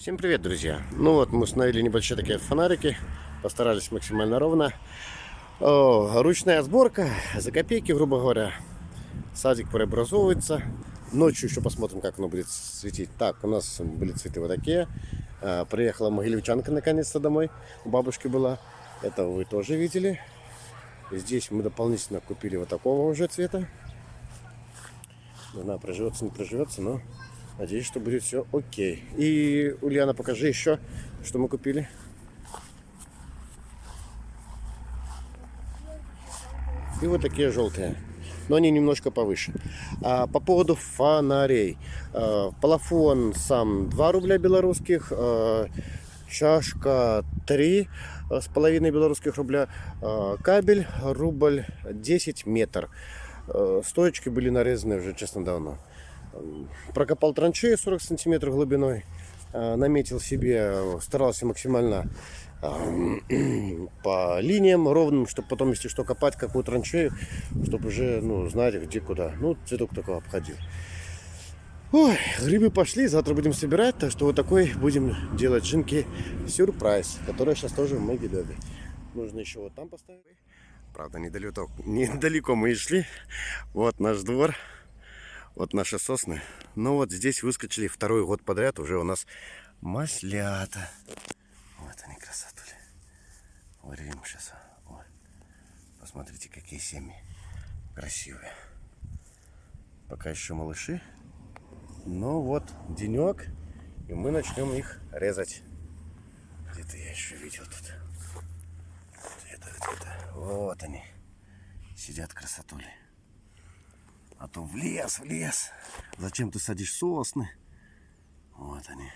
Всем привет, друзья! Ну вот, мы установили небольшие такие фонарики, постарались максимально ровно. О, ручная сборка, за копейки, грубо говоря. Садик преобразовывается. Ночью еще посмотрим, как оно будет светить. Так, у нас были цветы вот такие. А, приехала могилевчанка наконец-то домой. У бабушки была. Это вы тоже видели. Здесь мы дополнительно купили вот такого уже цвета. Знаю, проживется, не проживется, но Надеюсь, что будет все окей. И, Ульяна, покажи еще, что мы купили. И вот такие желтые. Но они немножко повыше. А, по поводу фонарей. А, сам 2 рубля белорусских. А, чашка 3 с половиной белорусских рубля. А, кабель рубль 10 метр. А, стоечки были нарезаны уже, честно, давно. Прокопал траншею 40 сантиметров глубиной. Э, наметил себе, старался максимально по линиям ровным, чтобы потом, если что, копать какую траншею, чтобы уже ну, знать, где куда. Ну, цветок такой обходил. Ой, грибы пошли, завтра будем собирать, так что вот такой будем делать жинки сюрприз, которая сейчас тоже в Могилеве. Нужно еще вот там поставить. Правда, недалеко, недалеко мы и шли. Вот наш двор. Вот наши сосны. Но вот здесь выскочили второй год подряд уже у нас маслята. Вот они красотули. Вырвем сейчас. Вот. Посмотрите, какие семьи красивые. Пока еще малыши. Но вот денек, и мы начнем их резать. Где-то я еще видел тут. Где-то, где-то. Вот они. Сидят красотули. А то в лес, в лес. Зачем ты садишь сосны? Вот они.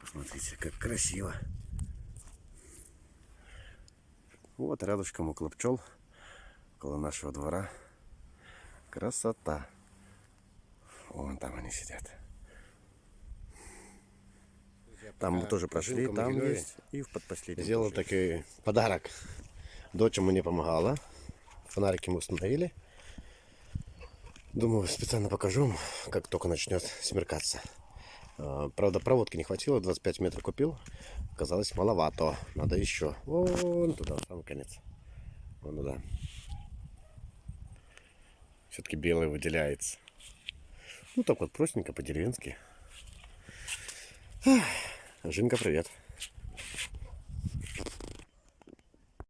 Посмотрите, как красиво. Вот рядышком около пчел, около нашего двора. Красота. Вон там они сидят. Там мы тоже прошли, там есть. И в подпоследнем. Сделал такой подарок. Дочь мне помогала. Фонарики мы установили. Думаю, специально покажу как только начнет смеркаться. А, правда, проводки не хватило, 25 метров купил. Оказалось, маловато. Надо еще. Вон туда, самый конец. Вон туда. Все-таки белый выделяется. Ну, так вот, простенько, по-деревенски. Жинка, привет.